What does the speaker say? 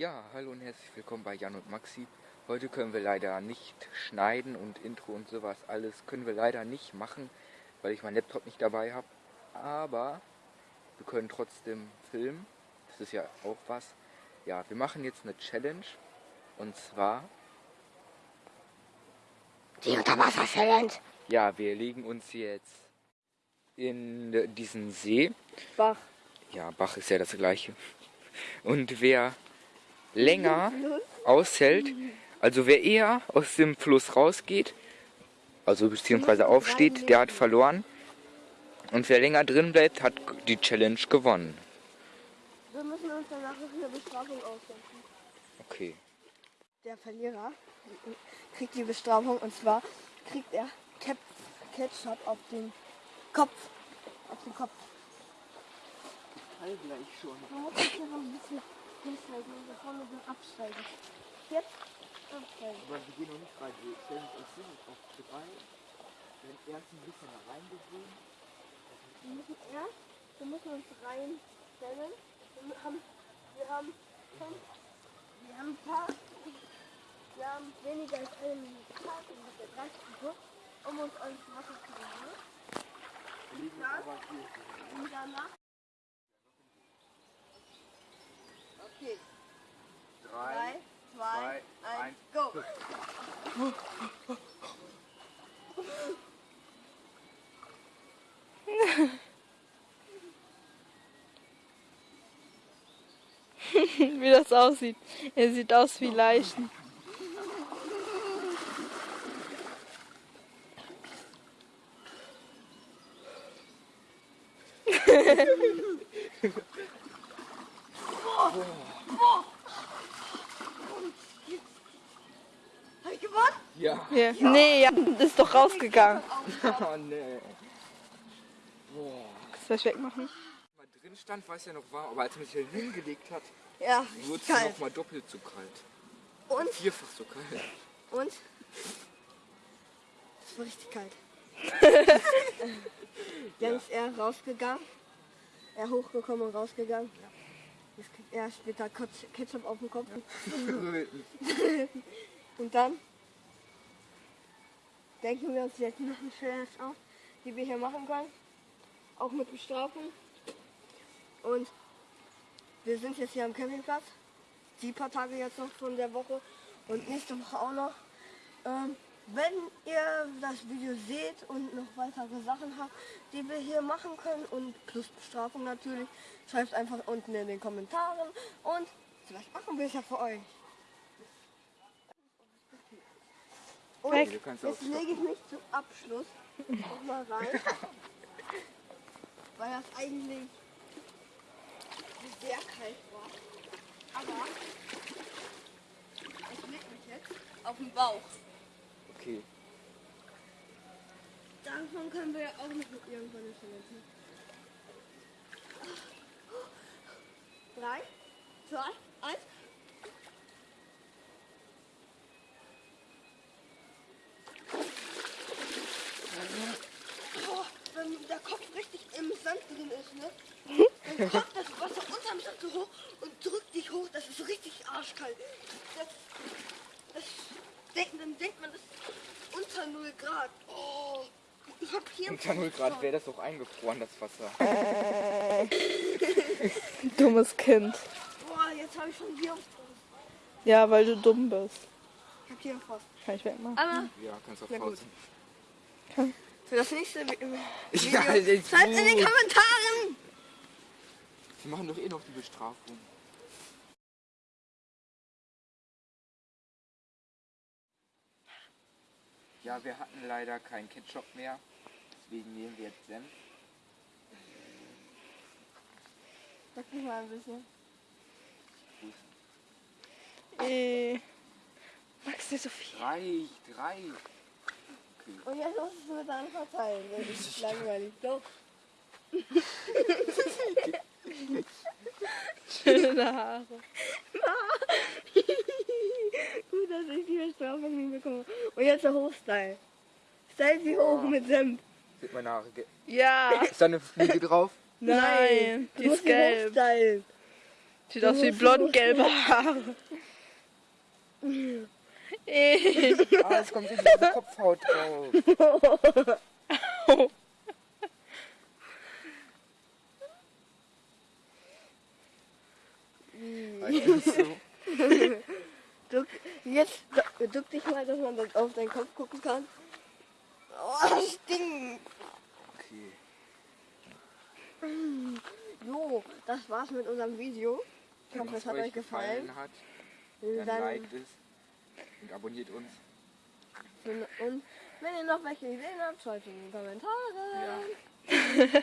Ja, hallo und herzlich willkommen bei Jan und Maxi. Heute können wir leider nicht schneiden und Intro und sowas alles können wir leider nicht machen, weil ich meinen Laptop nicht dabei habe. Aber wir können trotzdem filmen. Das ist ja auch was. Ja, wir machen jetzt eine Challenge und zwar Die Unterwasser-Challenge. ja, wir legen uns jetzt in diesen See. Bach. Ja, Bach ist ja das gleiche. Und wer länger aushält, also wer eher aus dem Fluss rausgeht, also beziehungsweise aufsteht, der hat verloren. Und wer länger drin bleibt, hat die Challenge gewonnen. Wir müssen uns danach noch eine Bestrafung ausdenken. Okay. Der Verlierer kriegt die Bestrafung und zwar kriegt er Cap Ketchup auf den Kopf. Auf den Kopf. All gleich schon. Hinsteigen und bevor wir dann absteigen. Jetzt absteigen. Aber wir gehen noch nicht rein. Wir stellen uns hin auf drei. Wenn erst ein bisschen reingewöhnt. Wir müssen erst, wir müssen uns reinstellen. Wir haben, wir haben wir haben ein paar, wir haben weniger als eine Minute Zeit, ungefähr 30 Sekunden, um uns ans Wasser zu bringen. Und danach. Okay, Drei, 3, 2, zwei, 1, go! wie das aussieht. Er sieht aus wie Leichen. Hab ich gewonnen? Ja. Ja. Nee, ja, ist doch rausgegangen. Oh nee. Boah. Soll ich wegmachen? Mal drin stand, war es ja noch warm, aber als man sich hier hingelegt hat, Ja, wurde es noch mal doppelt so kalt. Und? Vierfach so kalt. Und? Es war richtig kalt. Dann ist er rausgegangen. Er hochgekommen und rausgegangen. Jetzt er später Ketchup auf den Kopf. Und dann denken wir uns jetzt noch eine Challenge auf, die wir hier machen können. Auch mit Bestrafung. Und wir sind jetzt hier am Campingplatz. Die paar Tage jetzt noch von der Woche und nächste Woche auch noch. Ähm, wenn ihr das Video seht und noch weitere Sachen habt, die wir hier machen können und plus Bestrafung natürlich, schreibt einfach unten in den Kommentaren und vielleicht machen wir es ja für euch. Und jetzt lege ich mich zum Abschluss noch mal rein, weil das eigentlich sehr kalt war. Aber ich lege mich jetzt auf den Bauch. Okay. Davon können wir ja auch noch irgendwann eine Challenge Drei, zwei, eins. Oh, wenn der Kopf richtig im Sand drin ist, ne? Dann kommt das Wasser unterm Sand so hoch und drückt dich hoch. Das ist richtig arschkalt. Das, das dann denkt man, das unter 0 Grad. Oh, ich hab hier Unter 0 Grad wäre das auch eingefroren, das Wasser. Dummes Kind. Boah, jetzt habe ich schon hier Frost. Ja, weil du dumm bist. Ich hab hier Frost. Kann ich wegmachen? Aber Ja, kannst auch gut. pausen. für das nächste Vi- Video Ja, schreibt in den. Kommentaren. Sie machen doch eh noch die Bestrafung. Ja, wir hatten leider keinen Ketchup mehr. Deswegen nehmen wir jetzt Senf. Sag mich mal ein bisschen. Äh, Max, nicht so viel. Reicht, reicht. Okay. Und jetzt musst du es dann verteilen. Das ist langweilig. Doch. Schöne Haare. Gut, dass ich die Bestrafung hinbekomme. Und jetzt der Hochstyle. Style sie hoch mit Senf. Sieht meine Haare. ge- Ja. Ist da eine Fliege drauf? Nein, die ist gelb. hochstylen. Sieht aus wie blond-gelbe Haare. Ey. Ah, es kommt in die Kopfhaut drauf. Weißt du, so. Duck, jetzt du- duck dich mal, dass man das auf deinen Kopf gucken kann. Oh, stinkt. Okay. Jo, das war's mit unserem Video. Ich hoffe, es hat euch gefallen. hat, Wir dann dann- liked es und abonniert uns. Und wenn ihr noch welche Ideen habt, schreibt in die Kommentare. Ja.